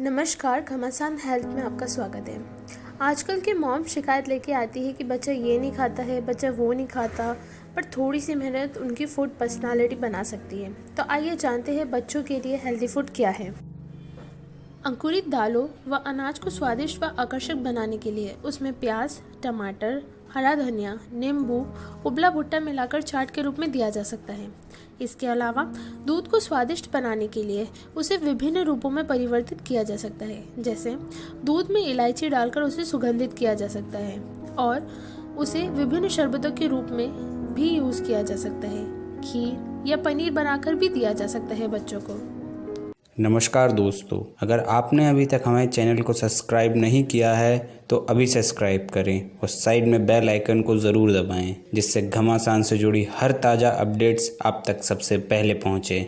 नमस्कार, घमासान हेल्थ में आपका स्वागत है। आजकल के मॉम शिकायत लेके आती है कि बच्चा ये नहीं खाता है, बच्चा वो नहीं खाता, पर थोड़ी सी मेहनत उनकी फ़ूड पर्सनालिटी बना सकती है। तो आइए जानते हैं बच्चों के लिए हेल्दी फ़ूड क्या है। अंकुरित दालों व अनाज को स्वादिष्ट व आकर्षक बनाने के लिए उसमें प्याज, टमाटर, हरा धनिया, नींबू, उबला भुट्टा मिलाकर चाट के रूप में दिया जा सकता है। इसके अलावा दूध को स्वादिष्ट बनाने के लिए उसे विभिन्न रूपों में परिवर्तित किया जा सकता है, जैसे दूध में इलायची डालकर उसे सुगंधित किया जा सकता है और उसे विभिन्न शरबतों के रूप में भी यूज़ किया जा सकता है। खीर या पनीर बनाकर भी दिया जा सकता है बच्चों को। नमस्कार दोस्तों, अगर आपने अभी तक हमारे चैनल को सब्सक्राइब नहीं किया है तो अभी सब्सक्राइब करें और साइड में बेल आइकन को ज़रूर दबाएँ, जिससे घमासान से जुड़ी हर ताज़ा अपडेट्स आप तक सबसे पहले पहुँचें।